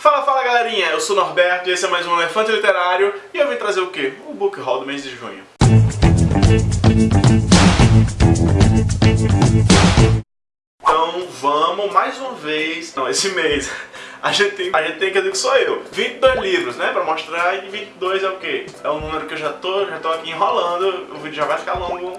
Fala, fala galerinha, eu sou o Norberto e esse é mais um Elefante Literário e eu vim trazer o quê? O Book Haul do mês de junho. Então vamos mais uma vez, não, esse mês, a gente tem, a gente tem que dizer que sou eu. 22 livros, né, pra mostrar e 22 é o quê? É um número que eu já tô, já tô aqui enrolando, o vídeo já vai ficar longo.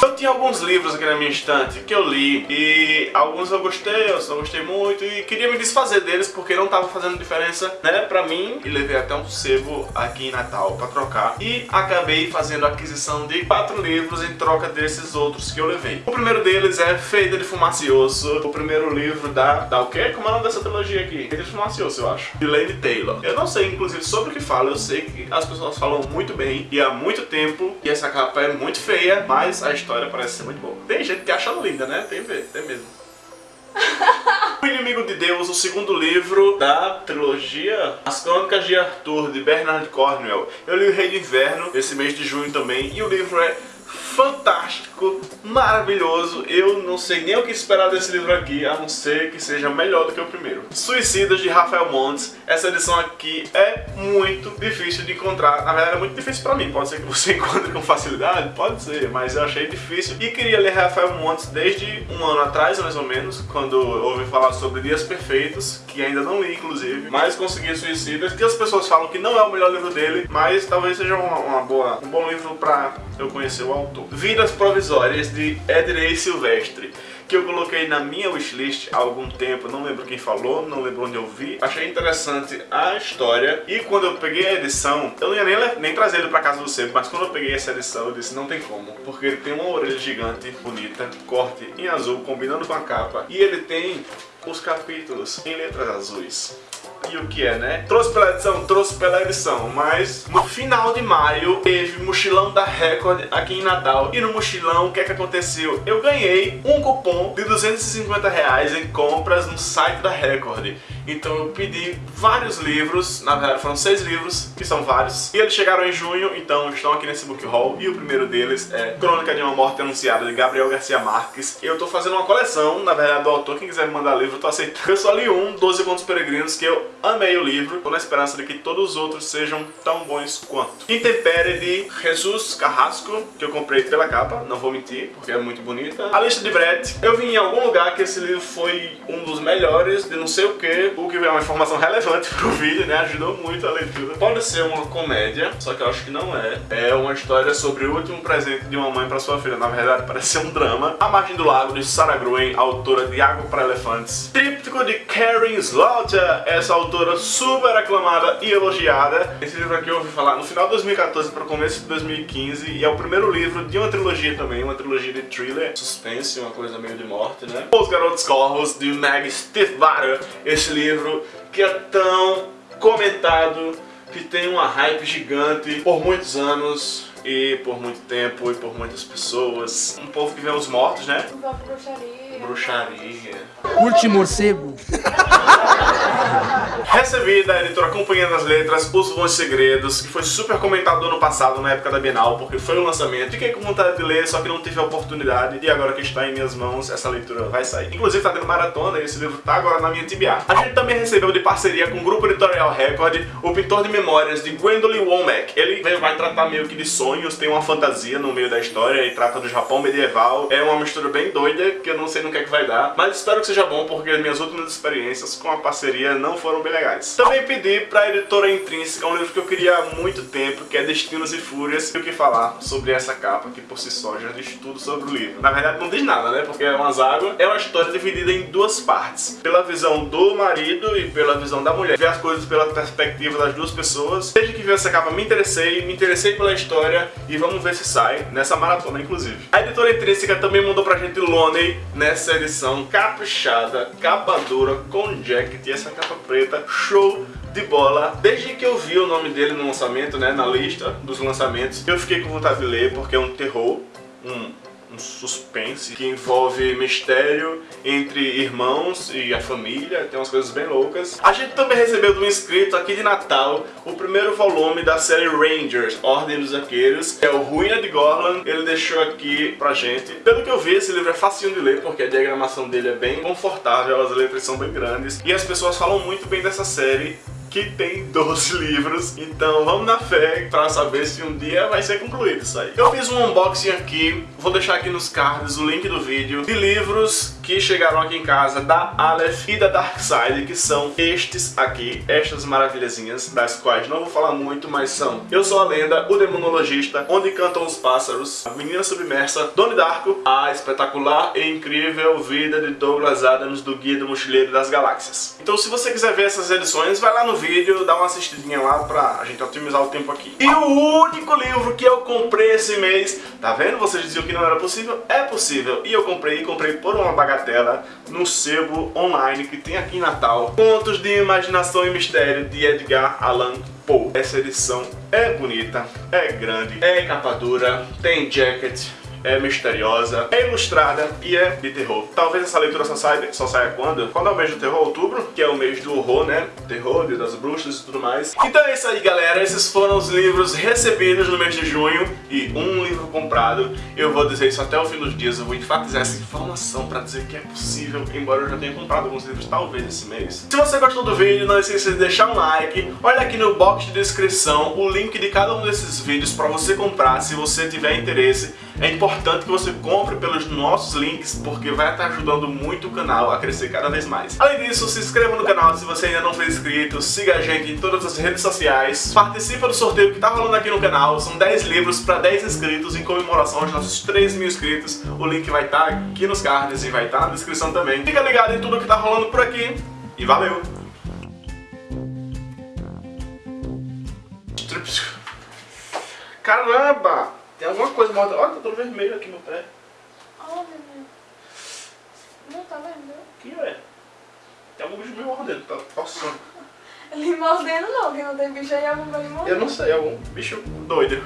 Eu tinha alguns livros aqui na minha estante que eu li e alguns eu gostei, outros não gostei muito e queria me desfazer deles porque não estava fazendo diferença, né, pra mim e levei até um sebo aqui em Natal pra trocar e acabei fazendo a aquisição de quatro livros em troca desses outros que eu levei. O primeiro deles é Feita de Fumacioso, o primeiro livro da... da o quê? Como é o nome dessa trilogia aqui? Feita de Fumacioso, eu acho. De Lady Taylor. Eu não sei, inclusive, sobre o que fala, eu sei que as pessoas falam muito bem e há muito tempo e essa capa é muito feia, mas a história história parece ser muito boa. Tem gente que acha linda, né? Tem ver, tem mesmo. o Inimigo de Deus, o segundo livro da trilogia As Crônicas de Arthur, de Bernard Cornwell. Eu li o Rei do Inverno esse mês de junho também, e o livro é fantástico, maravilhoso. Eu não sei nem o que esperar desse livro aqui, a não ser que seja melhor do que o primeiro. Suicidas, de Rafael Montes. Essa edição aqui é muito difícil de encontrar. Na verdade, é muito difícil pra mim. Pode ser que você encontre com facilidade? Pode ser, mas eu achei difícil. E queria ler Rafael Montes desde um ano atrás, mais ou menos, quando ouvi falar sobre Dias Perfeitos, que ainda não li, inclusive. Mas consegui Suicidas, que as pessoas falam que não é o melhor livro dele, mas talvez seja uma, uma boa, um bom livro pra eu conhecer o autor. Vidas Provisórias, de Ednei Silvestre que eu coloquei na minha wishlist há algum tempo, não lembro quem falou, não lembro onde eu vi. Achei interessante a história e quando eu peguei a edição, eu não ia nem, nem trazer ele pra casa do sebo, mas quando eu peguei essa edição eu disse não tem como, porque ele tem uma orelha gigante, bonita, corte em azul, combinando com a capa, e ele tem os capítulos em letras azuis e o que é, né? Trouxe pela edição? Trouxe pela edição, mas no final de maio teve mochilão da Record aqui em Natal e no mochilão o que é que aconteceu? Eu ganhei um cupom de 250 reais em compras no site da Record. Então eu pedi vários livros, na verdade foram seis livros, que são vários, e eles chegaram em junho, então estão aqui nesse book haul, e o primeiro deles é Crônica de uma Morte Anunciada, de Gabriel Garcia Marques. Eu tô fazendo uma coleção, na verdade do autor, quem quiser me mandar livro, eu tô aceitando. Eu só li um, 12 Contos Peregrinos, que eu amei o livro, tô na esperança de que todos os outros sejam tão bons quanto. Intempere de Jesus Carrasco, que eu comprei pela capa, não vou mentir, porque é muito bonita. A lista de Brett, eu vi em algum lugar que esse livro foi um dos melhores, de não sei o que, o que é uma informação relevante pro vídeo, né, ajudou muito a leitura. Pode ser uma comédia, só que eu acho que não é. É uma história sobre o último presente de uma mãe pra sua filha, na verdade parece ser um drama. A Margem do Lago, de Sarah Gruen, autora de Água para Elefantes. Tríptico de Karen Slaughter, essa autora super aclamada e elogiada. Esse livro aqui eu ouvi falar no final de 2014 para o começo de 2015 e é o primeiro livro de uma trilogia também, uma trilogia de thriller, suspense, uma coisa meio de morte, né? Os Garotos Corvos, de Meg Stiefvater, esse livro que é tão comentado, que tem uma hype gigante por muitos anos e por muito tempo e por muitas pessoas. Um povo que vê os mortos, né? Um povo bruxaria. Bruxaria. Curte morcego. Recebi da editora Companhia das Letras Os Bons Segredos, que foi super comentado ano passado, na época da Bienal, porque foi o lançamento. Fiquei com vontade de ler, só que não tive a oportunidade, e agora que está em minhas mãos, essa leitura vai sair. Inclusive tá tendo maratona, e esse livro tá agora na minha TBA. A gente também recebeu de parceria com o Grupo Editorial Record, o pintor de memórias de Gwendolyn Womack. Ele vai tratar meio que de sonhos, tem uma fantasia no meio da história, e trata do Japão medieval. É uma mistura bem doida, que eu não sei no que é que vai dar, mas espero que seja bom, porque as minhas últimas experiências com a parceria não foram bem legais. Também pedi para a editora Intrínseca um livro que eu queria há muito tempo, que é Destinos e Fúrias, e o que falar sobre essa capa, que por si só já diz tudo sobre o livro. Na verdade não diz nada, né, porque é umas águas. É uma história dividida em duas partes, pela visão do marido e pela visão da mulher. Ver as coisas pela perspectiva das duas pessoas. Desde que vi essa capa me interessei, me interessei pela história e vamos ver se sai nessa maratona, inclusive. A editora Intrínseca também mandou pra gente Loney nessa edição caprichada, capa dura, com jacket e essa capa preta, show de bola. Desde que eu vi o nome dele no lançamento, né, na lista dos lançamentos, eu fiquei com vontade de ler porque é um terror, um, suspense que envolve mistério entre irmãos e a família, tem umas coisas bem loucas. A gente também recebeu um inscrito aqui de Natal o primeiro volume da série Rangers, Ordem dos Arqueiros, que é o Ruína de Gorlan. Ele deixou aqui pra gente. Pelo que eu vi, esse livro é facinho de ler, porque a diagramação dele é bem confortável, as letras são bem grandes, e as pessoas falam muito bem dessa série que tem 12 livros, então vamos na fé para saber se um dia vai ser concluído isso aí. Eu fiz um unboxing aqui, vou deixar aqui nos cards o link do vídeo, de livros que chegaram aqui em casa da Aleph e da Darkside, que são estes aqui, estas maravilhazinhas, das quais não vou falar muito, mas são Eu Sou a Lenda, O Demonologista, Onde Cantam os Pássaros, A Menina Submersa, Doni Darko, A Espetacular e Incrível Vida de Douglas Adams do Guia do Mochileiro das Galáxias. Então se você quiser ver essas edições, vai lá no vídeo, dá uma assistidinha lá pra gente otimizar o tempo aqui. E o único livro que eu comprei esse mês, tá vendo? Vocês diziam que não era possível? É possível. E eu comprei, comprei por uma bagatela no sebo online que tem aqui em Natal. Contos de Imaginação e Mistério de Edgar Allan Poe. Essa edição é bonita, é grande, é capa dura, tem jacket, é misteriosa, é ilustrada e é de terror. Talvez essa leitura só saia, só saia quando? Quando é o mês do terror? Outubro, que é o mês do horror, né? Terror, dia das bruxas e tudo mais. Então é isso aí, galera. Esses foram os livros recebidos no mês de junho e um livro comprado. Eu vou dizer isso até o fim dos dias. Eu vou enfatizar essa informação pra dizer que é possível, embora eu já tenha comprado alguns livros talvez esse mês. Se você gostou do vídeo, não esqueça de deixar um like. Olha aqui no box de descrição o link de cada um desses vídeos pra você comprar, se você tiver interesse. É importante que você compre pelos nossos links, porque vai estar ajudando muito o canal a crescer cada vez mais. Além disso, se inscreva no canal se você ainda não for inscrito, siga a gente em todas as redes sociais, participe do sorteio que está rolando aqui no canal, são 10 livros para 10 inscritos em comemoração aos nossos 3 mil inscritos. O link vai estar aqui nos cards e vai estar na descrição também. Fica ligado em tudo que está rolando por aqui e valeu! Caramba! Tem alguma coisa morta. Olha, tá todo vermelho aqui no pé. Olha, meu. Não tá vendo? O que é? Tem algum bicho me mordendo, tá coçando. Ele mordendo não, que não tem bicho aí, algum vai lhe morder. Eu não sei, algum bicho doido.